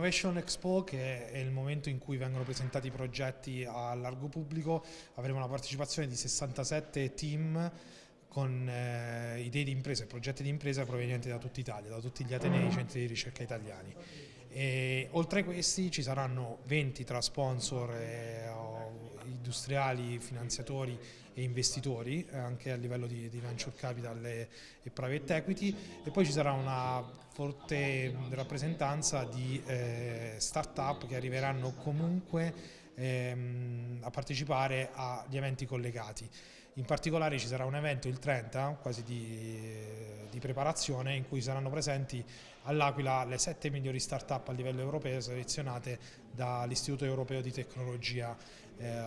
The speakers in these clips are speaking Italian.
all'Innovation Expo, che è il momento in cui vengono presentati i progetti a largo pubblico, avremo la partecipazione di 67 team con eh, idee di impresa e progetti di impresa provenienti da tutta Italia, da tutti gli atenei e centri di ricerca italiani. E, oltre a questi ci saranno 20 tra sponsor, eh, industriali, finanziatori e investitori, eh, anche a livello di, di venture capital e, e, private equity, e poi ci sarà una forte rappresentanza di eh, start-up che arriveranno comunque ehm, a partecipare agli eventi collegati. In particolare ci sarà un evento il 30, quasi di, preparazione, in cui saranno presenti all'Aquila le sette migliori start-up a livello europeo selezionate dall'Istituto Europeo di Tecnologia eh,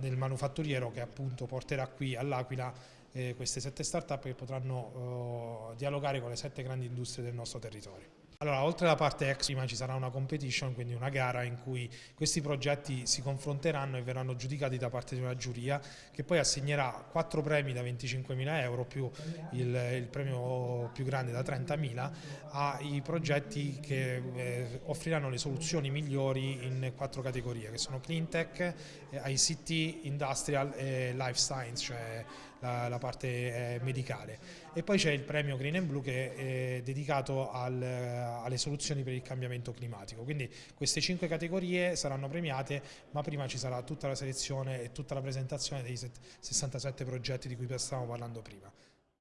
nel manufatturiero che appunto porterà qui all'Aquila eh, queste sette start-up che potranno eh, dialogare con le sette grandi industrie del nostro territorio. Allora, oltre alla parte ex, prima ci sarà una competition, quindi una gara in cui questi progetti si confronteranno e verranno giudicati da parte di una giuria che poi assegnerà quattro premi da 25.000 euro più il, il, premio più grande da 30.000 ai progetti che eh, offriranno le soluzioni migliori in quattro categorie che sono Clean Tech, eh, ICT, Industrial e Life Science, cioè la, la parte eh, medicale. E poi c'è il premio Green and Blue che è dedicato al, alle soluzioni per il cambiamento climatico. Quindi queste cinque categorie saranno premiate, ma prima ci sarà tutta la selezione e tutta la presentazione dei 67 progetti di cui stavamo parlando prima.